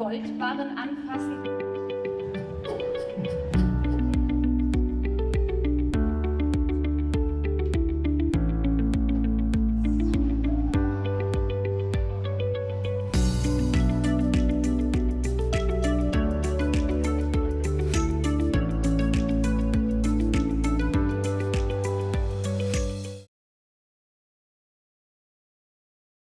Goldbarren anfassen.